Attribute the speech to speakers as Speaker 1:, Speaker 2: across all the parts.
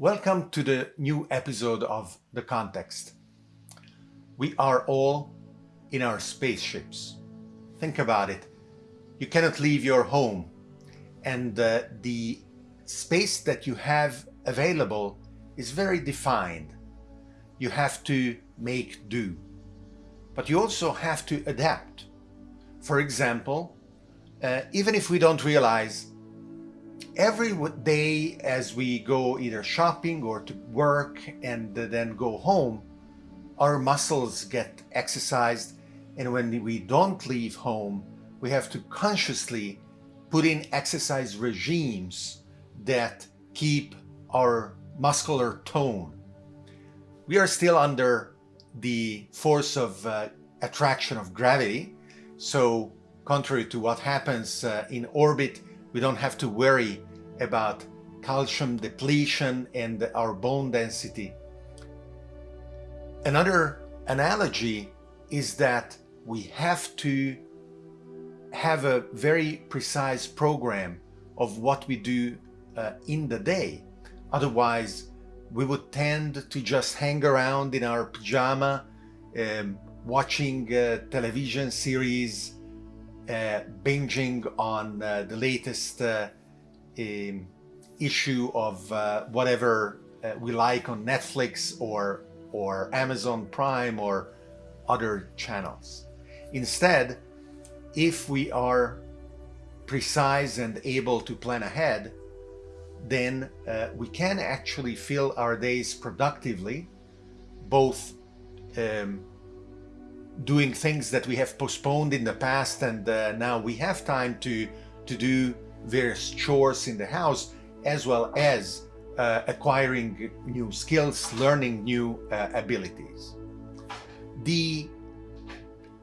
Speaker 1: Welcome to the new episode of The Context. We are all in our spaceships. Think about it. You cannot leave your home and uh, the space that you have available is very defined. You have to make do. But you also have to adapt. For example, uh, even if we don't realize every day as we go either shopping or to work and then go home, our muscles get exercised and when we don't leave home, we have to consciously put in exercise regimes that keep our muscular tone. We are still under the force of uh, attraction of gravity, so contrary to what happens uh, in orbit, we don't have to worry about calcium depletion and our bone density. Another analogy is that we have to have a very precise program of what we do uh, in the day. Otherwise, we would tend to just hang around in our pajama, um, watching uh, television series, uh, binging on uh, the latest uh, issue of uh, whatever we like on Netflix or, or Amazon Prime or other channels. Instead, if we are precise and able to plan ahead, then uh, we can actually fill our days productively, both um, doing things that we have postponed in the past and uh, now we have time to, to do various chores in the house, as well as uh, acquiring new skills, learning new uh, abilities. The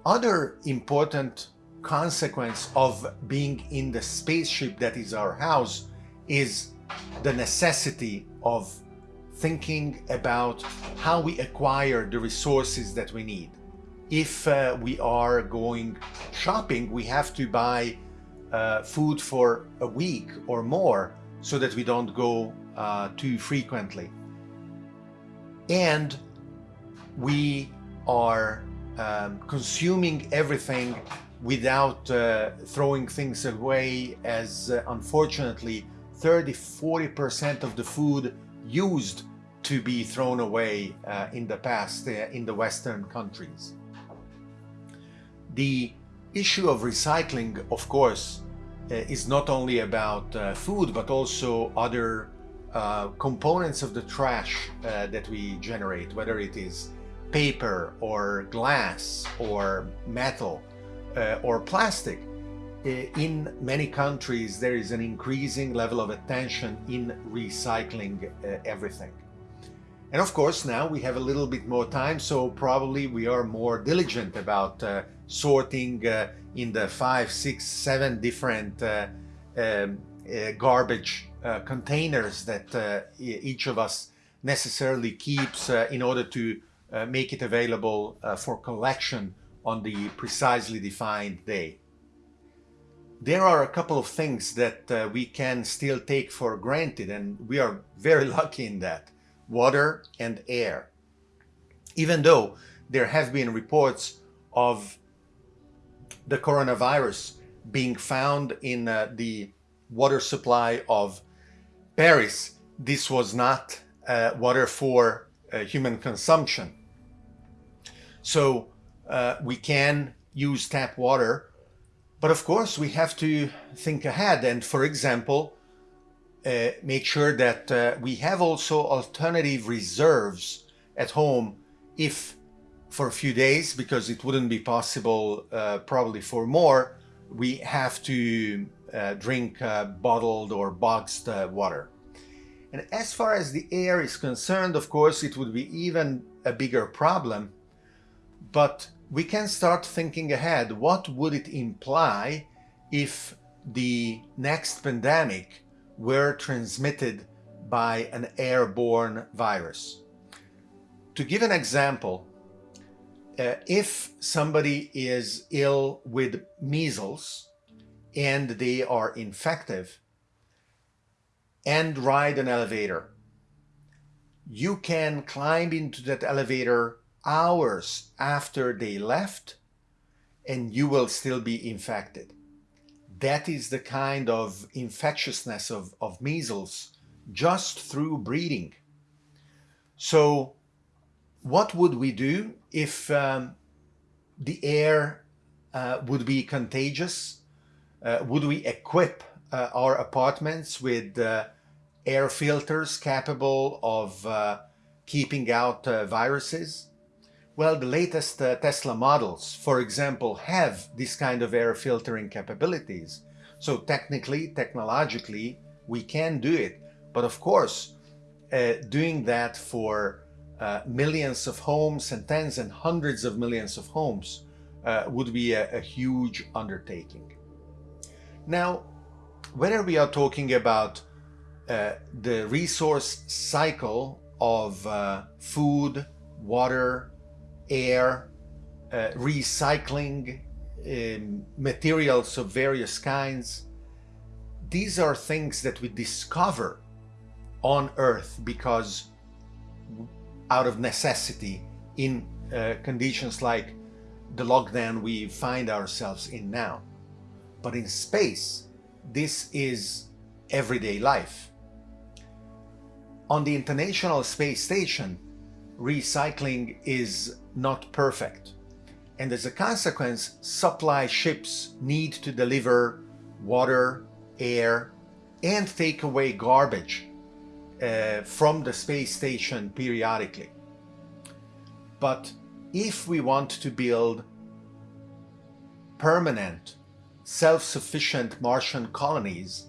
Speaker 1: other important consequence of being in the spaceship that is our house is the necessity of thinking about how we acquire the resources that we need. If uh, we are going shopping, we have to buy uh, food for a week or more so that we don't go uh, too frequently. And we are um, consuming everything without uh, throwing things away as uh, unfortunately 30-40% of the food used to be thrown away uh, in the past uh, in the Western countries. The issue of recycling, of course, is not only about uh, food, but also other components of the trash that we generate, whether it is paper or glass or metal uh, or plastic. Uh, in many countries, there is an increasing level of attention in recycling uh, everything. And of course, now we have a little bit more time, so probably we are more diligent about uh, sorting uh, in the five, six, seven different uh, um, garbage containers that each of us necessarily keeps in order to make it available for collection on the precisely defined day. There are a couple of things that uh, we can still take for granted and we are very lucky in that. Water and air. Even though there have been reports of the coronavirus being found in uh, the water supply of Paris, this was not uh, water for uh, human consumption. So uh, we can use tap water, but of course we have to think ahead and for example, uh, make sure that uh, we have also alternative reserves at home if for a few days, because it wouldn't be possible uh, probably for more, we have to uh, drink uh, bottled or boxed water. And as far as the air is concerned, of course, it would be even a bigger problem. But we can start thinking ahead. What would it imply if the next pandemic were transmitted by an airborne virus? To give an example, uh, if somebody is ill with measles and they are infective and ride an elevator, you can climb into that elevator hours after they left and you will still be infected. That is the kind of infectiousness of, of measles just through breathing. So what would we do if um, the air uh, would be contagious? Uh, would we equip uh, our apartments with uh, air filters capable of uh, keeping out uh, viruses? Well, the latest uh, Tesla models, for example, have this kind of air filtering capabilities. So technically, technologically, we can do it. But of course, uh, doing that for uh, millions of homes and tens and hundreds of millions of homes uh, would be a, a huge undertaking. Now, whether we are talking about uh, the resource cycle of uh, food, water, air, uh, recycling um, materials of various kinds. These are things that we discover on Earth because out of necessity in uh, conditions like the lockdown we find ourselves in now. But in space, this is everyday life. On the International Space Station, recycling is not perfect. And as a consequence, supply ships need to deliver water, air, and take away garbage uh, from the space station periodically. But if we want to build permanent, self-sufficient Martian colonies,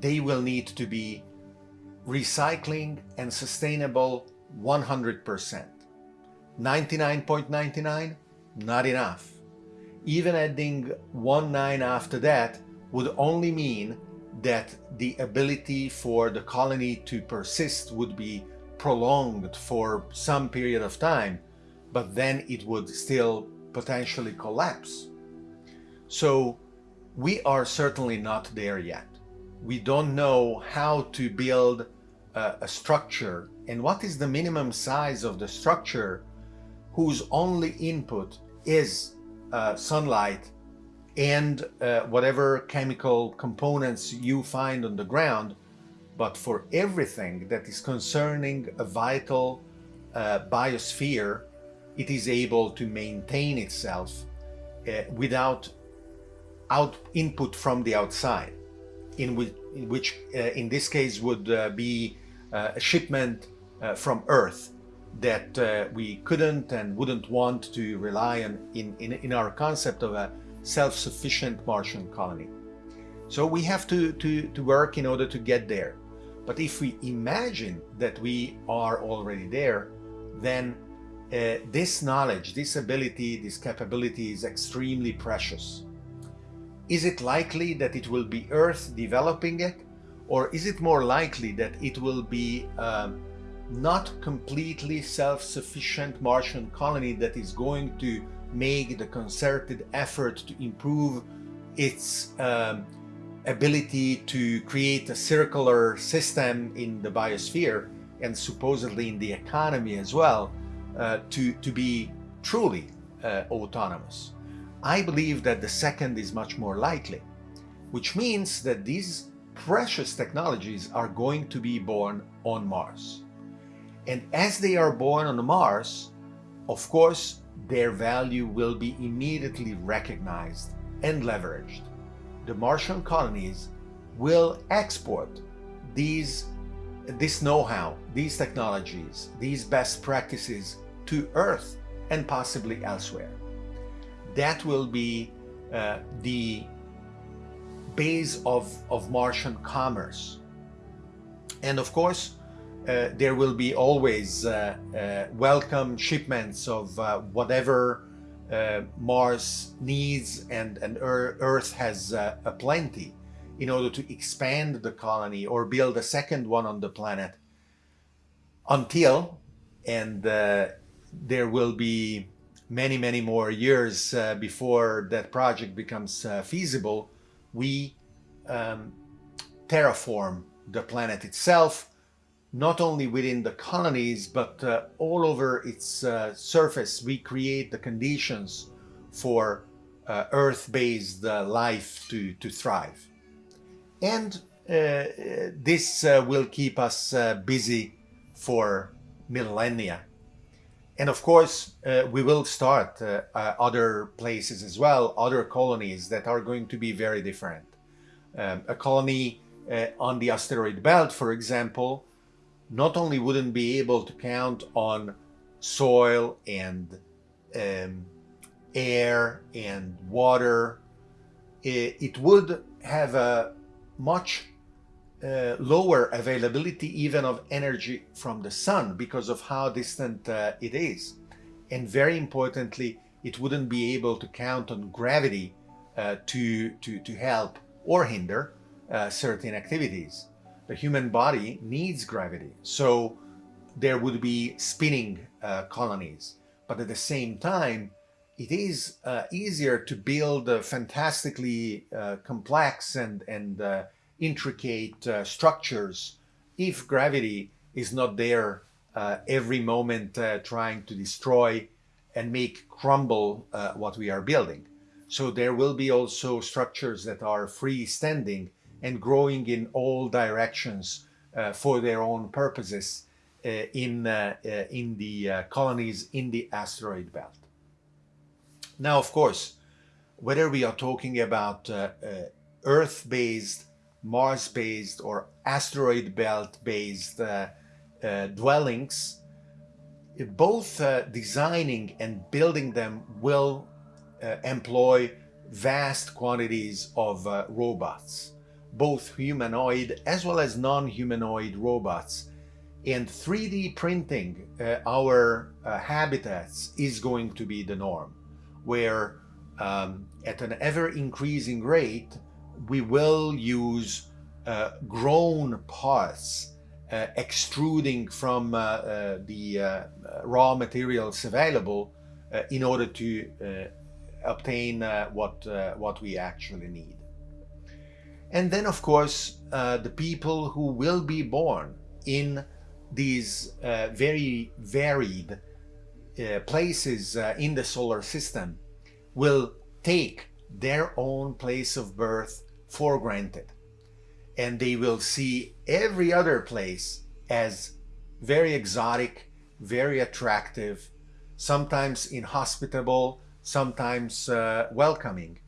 Speaker 1: they will need to be recycling and sustainable 100%. 99.99? Not enough. Even adding one 9 after that would only mean that the ability for the colony to persist would be prolonged for some period of time, but then it would still potentially collapse. So we are certainly not there yet. We don't know how to build a, a structure and what is the minimum size of the structure whose only input is uh, sunlight and uh, whatever chemical components you find on the ground, but for everything that is concerning a vital uh, biosphere, it is able to maintain itself uh, without out input from the outside, in which, in, which, uh, in this case would uh, be a shipment from Earth that uh, we couldn't and wouldn't want to rely on in, in, in our concept of a self-sufficient Martian colony. So we have to, to, to work in order to get there. But if we imagine that we are already there, then uh, this knowledge, this ability, this capability is extremely precious. Is it likely that it will be Earth developing it? Or is it more likely that it will be um, not completely self-sufficient Martian colony that is going to make the concerted effort to improve its um, ability to create a circular system in the biosphere and supposedly in the economy as well uh, to, to be truly uh, autonomous. I believe that the second is much more likely, which means that these precious technologies are going to be born on Mars. And as they are born on Mars, of course, their value will be immediately recognized and leveraged. The Martian colonies will export these, this know-how, these technologies, these best practices to Earth and possibly elsewhere. That will be uh, the base of, of Martian commerce. And of course, uh, there will be always uh, uh, welcome shipments of uh, whatever uh, Mars needs and, and Earth has uh, a plenty in order to expand the colony or build a second one on the planet until, and there will be many, many more years before that project becomes feasible, we um, terraform the planet itself not only within the colonies, but uh, all over its uh, surface, we create the conditions for uh, Earth-based uh, life to, to thrive. And uh, this uh, will keep us busy for millennia. And of course, we will start other places as well, other colonies that are going to be very different. Um, a colony on the asteroid belt, for example, not only wouldn't be able to count on soil and um, air and water, it, it, would have a much uh, lower availability even of energy from the sun because of how distant uh, it is. And very importantly, it wouldn't be able to count on gravity uh, to, to, to help or hinder uh, certain activities the human body needs gravity. So there would be spinning uh, colonies. But at the same time, it is uh, easier to build uh, fantastically uh, complex and, and uh, intricate uh, structures if gravity is not there every moment trying to destroy and make crumble what we are building. So there will be also structures that are freestanding and growing in all directions uh, for their own purposes uh, in, uh, uh in the uh, colonies in the asteroid belt. Now, of course, whether we are talking about uh, Earth-based, Mars-based or asteroid belt-based dwellings, both designing and building them will employ vast quantities of robots both humanoid as well as non-humanoid robots. And 3D printing uh, our uh, habitats is going to be the norm, where um, at an ever-increasing rate, we will use uh, grown parts uh, extruding from uh, uh, the raw materials available in order to obtain what, what we actually need. And then, of course, uh, the people who will be born in these uh, very varied uh, places uh, in the solar system will take their own place of birth for granted. And they will see every other place as very exotic, very attractive, sometimes inhospitable, sometimes uh, welcoming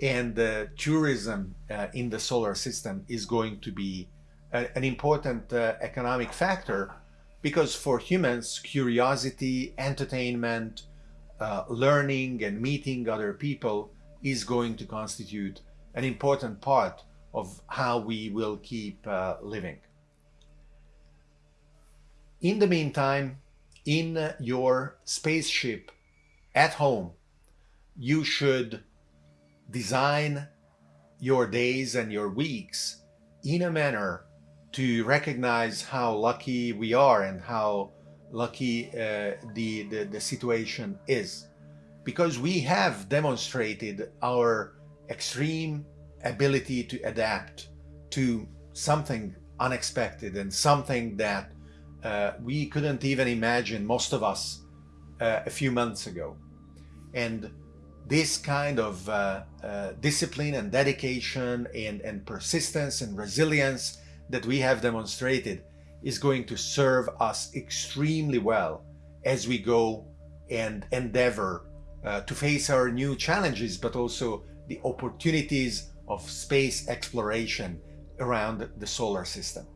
Speaker 1: and tourism uh, in the solar system is going to be a, an important uh, economic factor because for humans curiosity entertainment uh, learning and meeting other people is going to constitute an important part of how we will keep uh, living. In the meantime in your spaceship at home you should design your days and your weeks in a manner to recognize how lucky we are and how lucky uh, the, the, the situation is. Because we have demonstrated our extreme ability to adapt to something unexpected and something that uh, we couldn't even imagine, most of us, uh, a few months ago. And this kind of uh, uh, discipline and dedication and, and persistence and resilience that we have demonstrated is going to serve us extremely well as we go and endeavor uh, to face our new challenges, but also the opportunities of space exploration around the solar system.